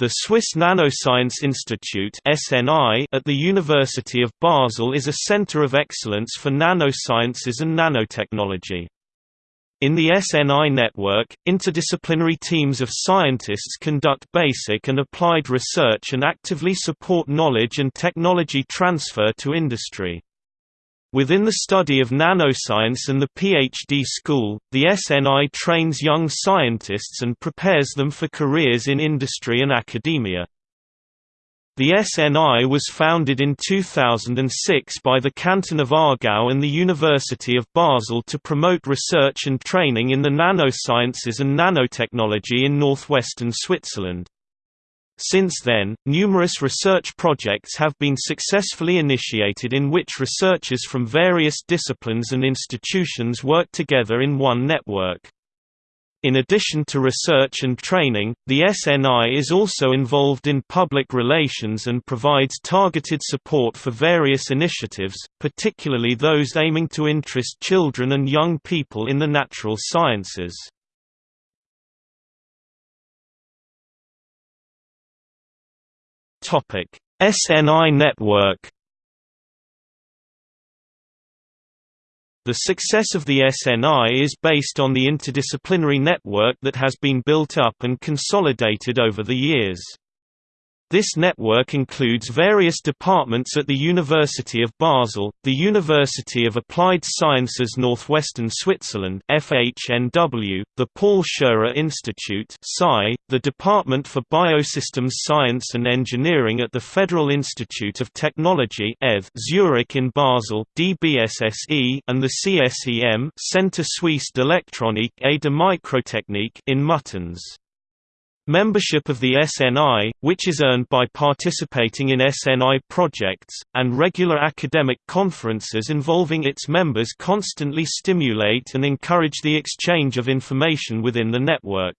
The Swiss Nanoscience Institute at the University of Basel is a center of excellence for nanosciences and nanotechnology. In the SNI network, interdisciplinary teams of scientists conduct basic and applied research and actively support knowledge and technology transfer to industry. Within the study of nanoscience and the PhD school, the SNI trains young scientists and prepares them for careers in industry and academia. The SNI was founded in 2006 by the Canton of Aargau and the University of Basel to promote research and training in the nanosciences and nanotechnology in northwestern Switzerland. Since then, numerous research projects have been successfully initiated in which researchers from various disciplines and institutions work together in one network. In addition to research and training, the SNI is also involved in public relations and provides targeted support for various initiatives, particularly those aiming to interest children and young people in the natural sciences. Topic: SNI network. The success of the SNI is based on the interdisciplinary network that has been built up and consolidated over the years. This network includes various departments at the University of Basel, the University of Applied Sciences Northwestern Switzerland (FHNW), the Paul Scherrer Institute the Department for Biosystems Science and Engineering at the Federal Institute of Technology Zurich in Basel (DBSSE), and the CSEM Centre Suisse d'Electronique et de Microtechnique in Muttenz. Membership of the SNI, which is earned by participating in SNI projects, and regular academic conferences involving its members constantly stimulate and encourage the exchange of information within the network.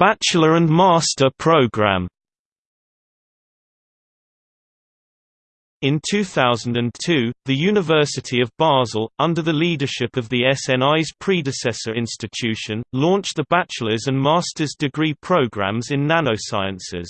Bachelor and Master program In 2002, the University of Basel, under the leadership of the SNI's predecessor institution, launched the bachelor's and master's degree programs in nanosciences.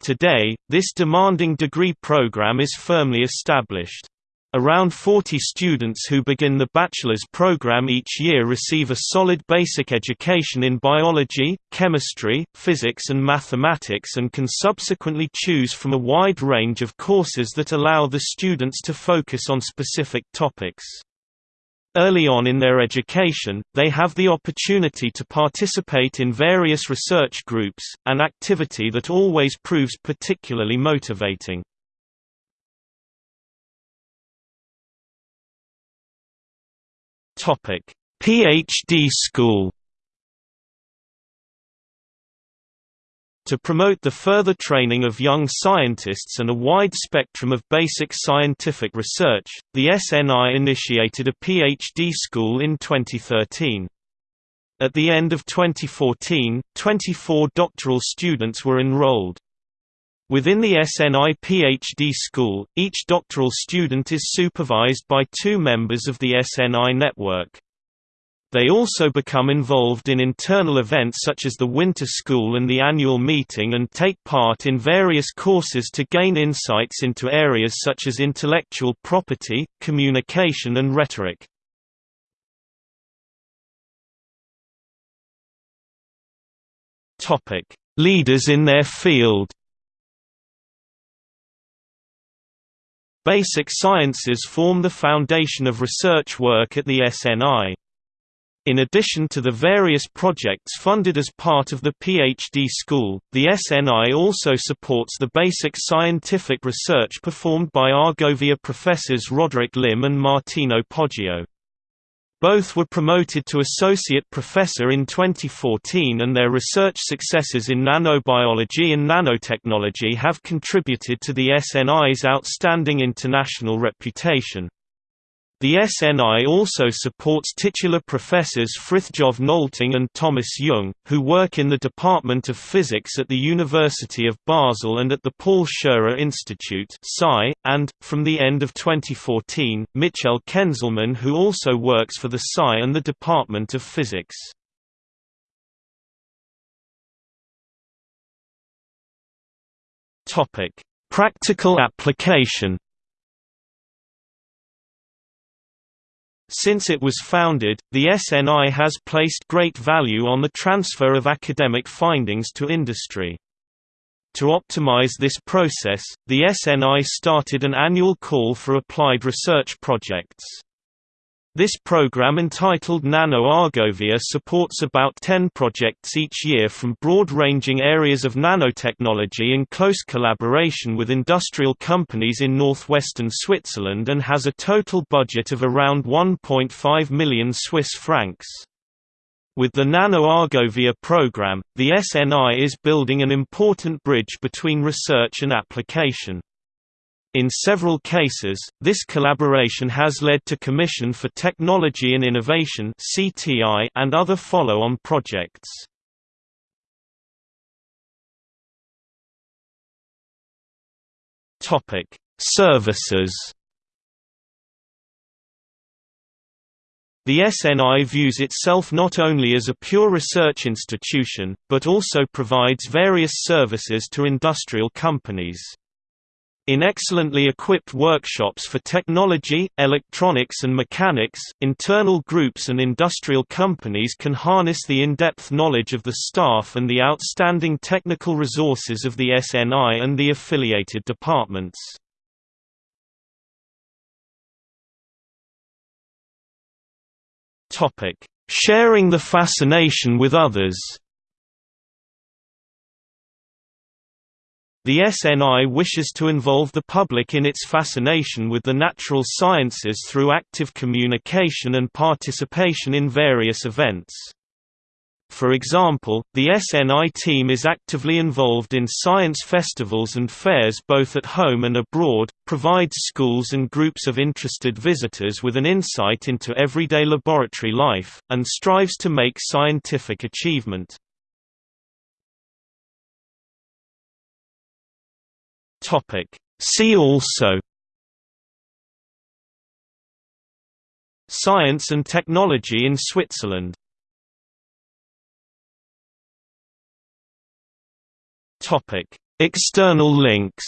Today, this demanding degree program is firmly established. Around 40 students who begin the bachelor's program each year receive a solid basic education in biology, chemistry, physics and mathematics and can subsequently choose from a wide range of courses that allow the students to focus on specific topics. Early on in their education, they have the opportunity to participate in various research groups, an activity that always proves particularly motivating. Topic: PhD school. To promote the further training of young scientists and a wide spectrum of basic scientific research, the SNI initiated a PhD school in 2013. At the end of 2014, 24 doctoral students were enrolled. Within the SNI PhD school, each doctoral student is supervised by two members of the SNI network. They also become involved in internal events such as the Winter School and the annual meeting and take part in various courses to gain insights into areas such as intellectual property, communication and rhetoric. Leaders in their field Basic sciences form the foundation of research work at the SNI. In addition to the various projects funded as part of the PhD school, the SNI also supports the basic scientific research performed by Argovia professors Roderick Lim and Martino Poggio. Both were promoted to associate professor in 2014 and their research successes in nanobiology and nanotechnology have contributed to the SNI's outstanding international reputation. The SNI also supports titular professors Frithjof Nolting and Thomas Jung, who work in the Department of Physics at the University of Basel and at the Paul Scherrer Institute and, from the end of 2014, Michel Kenzelmann who also works for the SCI and the Department of Physics. Practical application Since it was founded, the SNI has placed great value on the transfer of academic findings to industry. To optimize this process, the SNI started an annual call for applied research projects. This program entitled Nano Argovia supports about 10 projects each year from broad-ranging areas of nanotechnology in close collaboration with industrial companies in northwestern Switzerland and has a total budget of around 1.5 million Swiss francs. With the Nano Argovia program, the SNI is building an important bridge between research and application. In several cases, this collaboration has led to Commission for Technology and Innovation and other follow-on projects. Services The SNI views itself not only as a pure research institution, but also provides various services to industrial companies. In excellently equipped workshops for technology, electronics and mechanics, internal groups and industrial companies can harness the in-depth knowledge of the staff and the outstanding technical resources of the SNI and the affiliated departments. Sharing the fascination with others The SNI wishes to involve the public in its fascination with the natural sciences through active communication and participation in various events. For example, the SNI team is actively involved in science festivals and fairs both at home and abroad, provides schools and groups of interested visitors with an insight into everyday laboratory life, and strives to make scientific achievement. Topic. See also Science and technology in Switzerland Topic. External links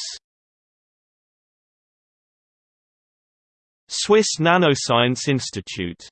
Swiss Nanoscience Institute